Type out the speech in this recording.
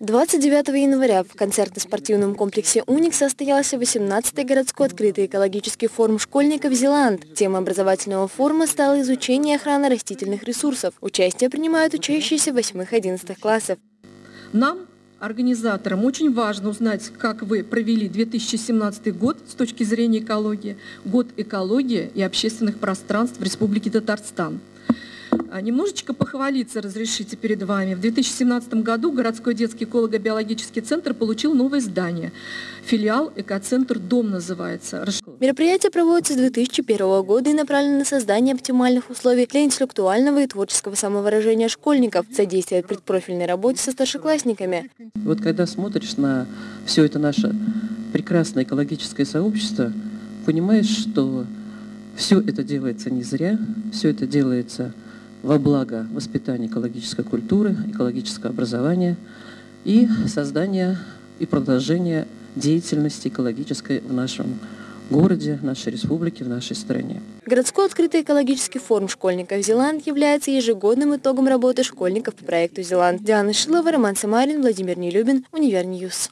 29 января в концертно-спортивном комплексе «Уник» состоялся 18-й городской открытый экологический форум школьников «Зеланд». Тема образовательного форума стала изучение охраны растительных ресурсов. Участие принимают учащиеся 8-11 классов. Нам, организаторам, очень важно узнать, как вы провели 2017 год с точки зрения экологии, год экологии и общественных пространств в Республике Татарстан. А, немножечко похвалиться разрешите перед вами. В 2017 году городской детский эколого-биологический центр получил новое здание. Филиал «Экоцентр Дом» называется. Мероприятие проводится с 2001 года и направлено на создание оптимальных условий для интеллектуального и творческого самовыражения школьников, содействие предпрофильной работе со старшеклассниками. Вот когда смотришь на все это наше прекрасное экологическое сообщество, понимаешь, что все это делается не зря, все это делается во благо воспитания экологической культуры, экологического образования и создания и продолжения деятельности экологической в нашем городе, нашей республике, в нашей стране. Городской открытый экологический форум школьников «Зеланд» является ежегодным итогом работы школьников по проекту «Зеланд». Диана Шилова, Роман Самарин, Владимир Нелюбин, Универ News.